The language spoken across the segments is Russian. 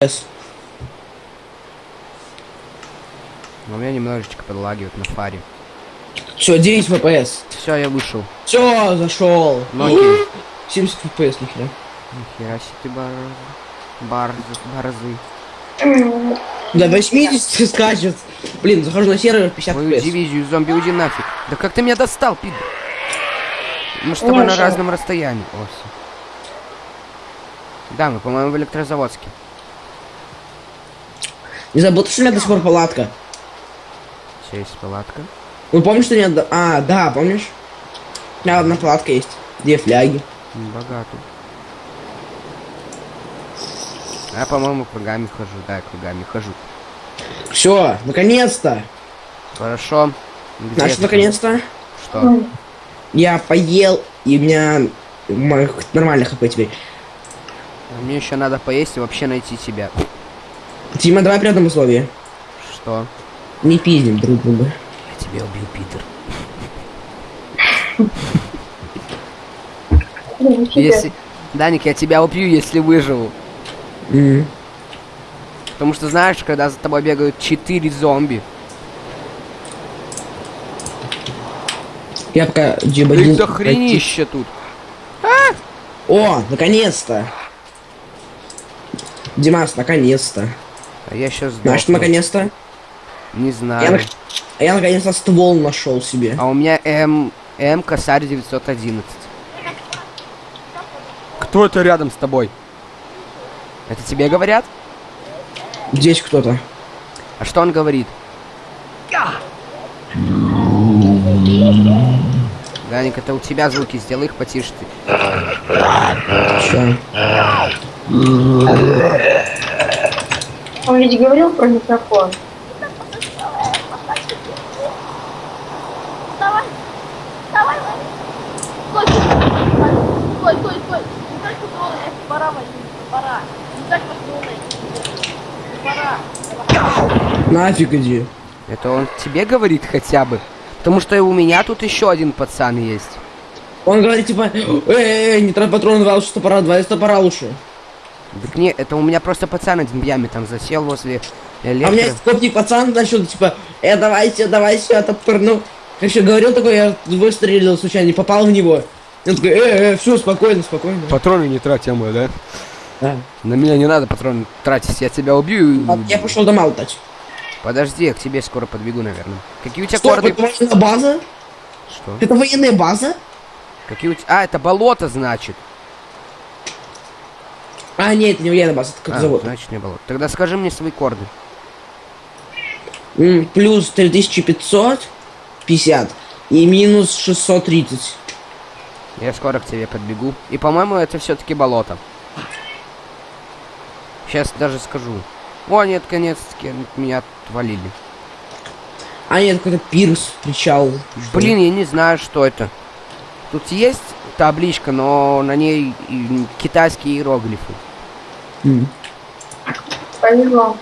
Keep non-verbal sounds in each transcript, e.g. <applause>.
FPS. Но у меня немножечко подлагивает на фаре. Все, 9 FPS. Все, я вышел. Все, зашел. Ноги. 70 FPS, нихера. Нихера себе ты бар... Барзы, барзы. До 80 скачет. Блин, захожу на сервер 50 Мою FPS. дивизию зомби уйди нафиг. Да как ты меня достал, пидор? Мы с тобой на разном расстоянии. О. Да, мы, по-моему, в электрозаводске. Не забыл, что у меня до сих пор палатка. Все есть палатка. Ну помнишь, что нет... А, да, помнишь? У меня одна палатка есть. Две фляги. М, Богато. Я, по-моему, кругами хожу. Да, кругами хожу. Все, наконец-то. Хорошо. Где Значит, наконец-то. Что? Я поел, и у меня нормально хп теперь. Мне еще надо поесть и вообще найти себя. Тима, давай при одном условии. Что? Не пиздим друг друга. Я тебя убил, Питер. Если... Даник, я тебя убью, если выживу. М. Потому что знаешь, когда за тобой бегают четыре зомби. Я пока джибадин... до хренища тут. О, наконец-то. Димас, наконец-то. А я сейчас Знаешь, что наконец-то? Не Я, знаю. а я наконец-то ствол нашел себе. А у меня М... М косарь 911. Кто это рядом с тобой? Это тебе говорят? Здесь кто-то. А что он говорит? Даник, это у тебя звуки, сделай их потише ты. Он ведь говорил про микрофон. Давай, давай, стой, стой, стой, стой, не так патроны, пора пора, не так патроны, пора, Нафиг иди. Это он тебе говорит хотя бы? Потому что и у меня тут еще один пацан есть. Он говорит, типа, эй, не трать патрон, два, что пора, два, что пора лучше. Так не, это у меня просто пацан один в яме там засел возле А у меня электро. есть копник пацан, значит, типа, э, давайте, давайте, я топырну. Короче, говорил такой, я выстрелил случайно, не попал в него. Он такой, э, э, все, спокойно, спокойно. Патроны не трать, мой, да? Да. На меня не надо патроны тратить, я тебя убью. и- А, Я пошел дома лутать. Подожди, я к тебе скоро подбегу, наверное. Какие у тебя Стоп, корды? это военная база? Что? Это военная база? Какие у тебя... А, это болото, значит. А, нет, не база, это как А, завод. значит, не болото. Тогда скажи мне свои корды. М, Плюс 3550 и минус 630. Я скоро к тебе подбегу. И, по-моему, это все-таки болото. Сейчас даже скажу. О, нет, конец-таки меня отвалили. А, нет, какой-то пирс, причал. Блин, я не знаю, что это. Тут есть табличка, но на ней китайские иероглифы. Повезло.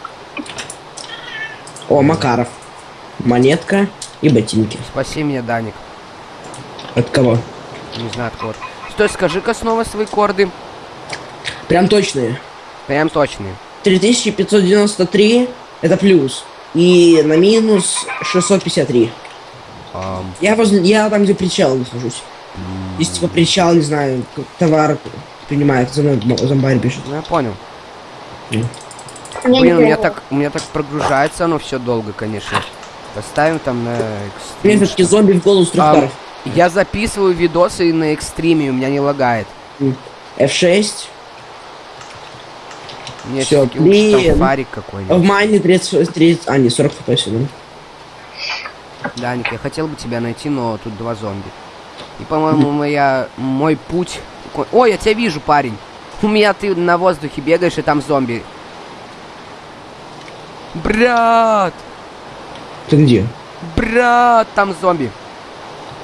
О, Макаров. Монетка и ботинки. Спаси меня, Даник. От кого? Не знаю, откуда. Стой, скажи-ка снова свои корды. Прям точные. Прям точные. 3593 это плюс. И на минус 653. Ам, Я возле, я там, где причал нахожусь. Здесь типа причал, не знаю, товар принимает, за мной мо- зомбарь пишет. ну я понял. Блин, у меня так, у меня так прогружается оно все долго, конечно. Поставим там на экстрим. зомби в голову ударов. я записываю видосы на экстриме, у меня не лагает. F6. Мне Всё, все-таки лучше там блин. фарик В какой-нибудь. майне 30, 30, а не 40 фпс, да? Даник, я хотел бы тебя найти, но тут два зомби. И, по-моему, моя, мой путь... Ой, я тебя вижу, парень. У меня ты на воздухе бегаешь, и там зомби. Брат! Ты где? Брат, там зомби.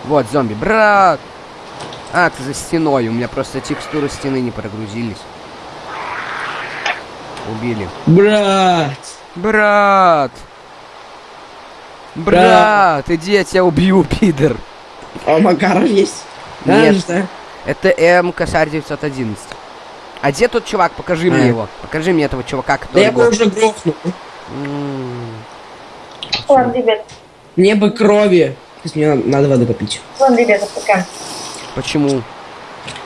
Вот зомби, брат. А, ты за стеной. У меня просто текстуры стены не прогрузились. Убили. Брат! Брат! Брат, иди, я тебя убью, пидор. А Макаров есть? Да, Нет. что? Это М косарь 911. А где тот чувак? Покажи А. мне его. Покажи мне этого чувака, Да который... я бы уже грохнул. Ладно, ребят. Мне бы крови. Мне надо, надо воды попить. Ладно, ребята, пока. Почему?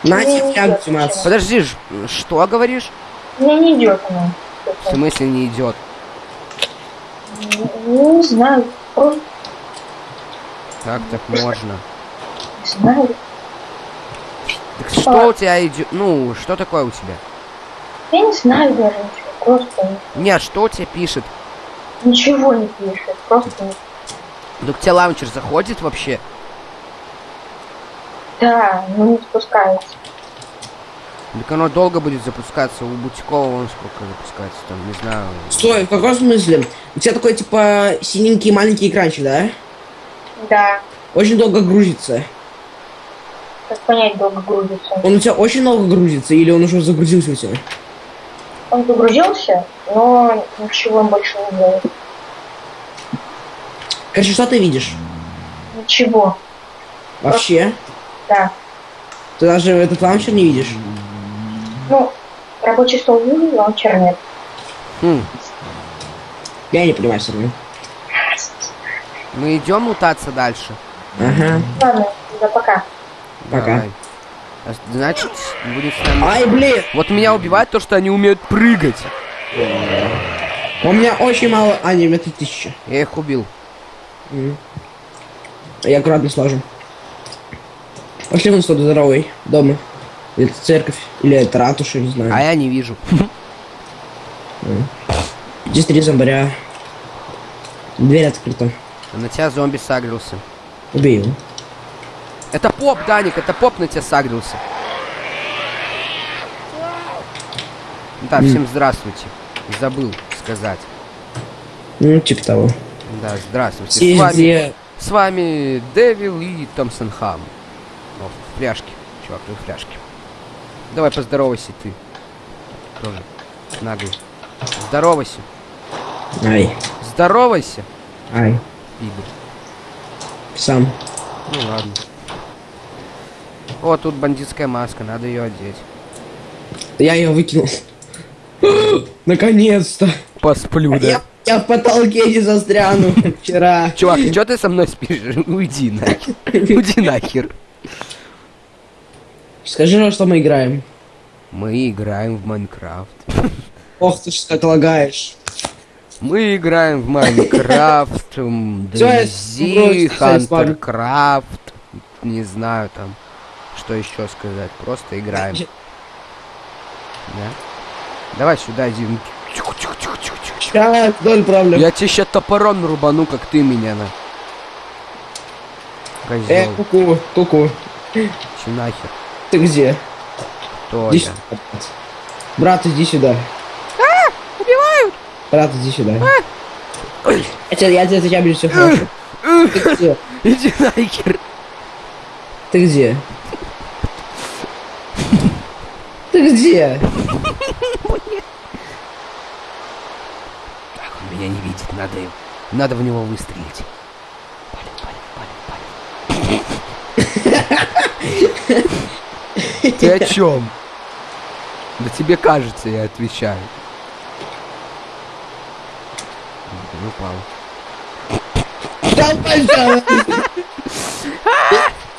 На Не тебе идет флягу, Макс. Подожди, ж, что говоришь? Мне не идет она. В смысле не идет? Ну, не знаю. Как так можно? не знаю. Так что у тебя идет? Ну, что такое у тебя? Я не знаю даже ничего. Просто Нет, что у тебя пишет? ничего не пишет. Просто Да к тебе лаунчер заходит вообще? да, ну не спускается. Так оно долго будет запускаться. У Бутикова вон сколько запускается там, не знаю. Стой, в каком смысле? У тебя такой, типа, синенький маленький экранчик, да? Да. Очень долго грузится. Как понять, долго грузится. Он у тебя очень долго грузится, или он уже загрузился у тебя? Он загрузился, но ничего он больше не делает. Короче, что ты видишь? Ничего. Вообще? Да. Ты даже этот лаунчер не видишь? Ну, рабочий стол вижу, лаунчер нет. Хм, Я не понимаю все равно. мы идем мутаться дальше. Ага. Ладно, да пока. Пока. Давай. А Значит, будет с нами... Ай, блин! Вот меня убивает то, что они умеют прыгать. У меня очень мало... А, не, у меня тут тысяча. Я их убил. Мгм. Я аккуратно сложу. Пошли вон тот здоровый. Дома. Это церковь, или это ратуша, не знаю. А я не вижу. Здесь три зомбаря. Дверь открыта. На тебя зомби сагрился. Убей его. Это поп, Даник, это поп на тебя сагрился. Да, всем здравствуйте. Забыл сказать. Ну, типа того. Да, здравствуйте. С вами, с вами Дэвил и Томпсон Хам. О, в фляжке. Чувак, ты в фляжке. Давай поздоровайся ты. Тоже. Наглый. Здоровайся. Ай, Здоровайся, ай, пидор. сам. Ну ладно. О, тут бандитская маска, надо ее одеть. Я ее выкинул. <gasps> Наконец-то. Посплю, Я, я в потолке не застряну вчера. Чувак, что ты со мной спишь? <laughs> Уйди нахер. <laughs> Уйди нахер. Скажи, во что мы играем. Мы играем в Майнкрафт. Ох ты ж как лагаешь. Мы играем в Майнкрафт, м, Всё, я Зи, сбросил, всё, спалю. Хантеркрафт, не знаю там, что еще сказать, просто играем. <laughs> Да? Давай сюда, Зин. Сейчас, доль проблем. Я тебе сейчас топором рубану, как ты меня на. Э, Козел, куку, куку. че нахер? Ты где? Кто Иди я? сюда. брат. Иди сюда. Убивают! Брат, иди сюда. Я тебя, я тебя, тебя буду все хорошо. Ты где? Иди нахер! Ты где? Ты где? Так, он меня не видит, надо, им- надо в него выстрелить. Палим, палим, палим, палим. Ты о чем? Да тебе кажется, я отвечаю. Упал. Да, пожалуйста.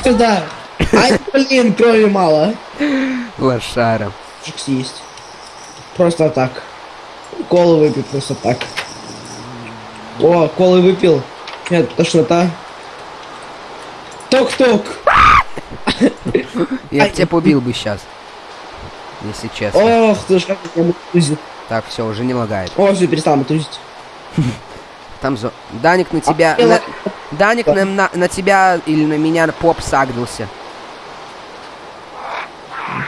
Сюда. Ай, блин, крови мало. Лошара. Жукс есть. Просто так. Колы выпил просто так. О, колы выпил. Нет, тошнота. Ток-ток. Я тебя побил бы сейчас. Если честно. Ох, ты ж как меня мутузит. Так, все, уже не лагает. О, все, перестал мутузить. <laughs> Там зо... Даник на тебя... А, на- Даник на, на, на тебя или на меня поп сагрился.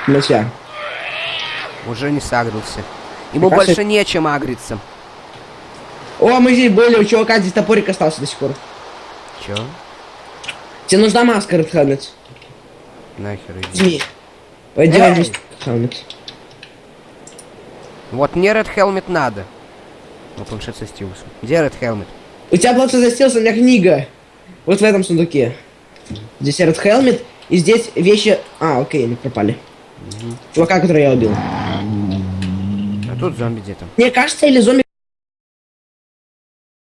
На тебя. Уже не сагрился. Ему Мне кажется- больше нечем агриться. О, мы здесь были, у чувака здесь топорик остался до сих пор. Чё? Тебе нужна маска, Helmet? Нахер иди. Пойди Helmet. Вот мне Red Helmet надо. Но планшет со стилусом. Где Red Helmet? У тебя плохо застился, у меня книга. Вот в этом сундуке. Здесь Red Helmet, и здесь вещи... А, окей, они пропали. Чувака, который я убил. Тут зомби где-то. Мне кажется, или зомби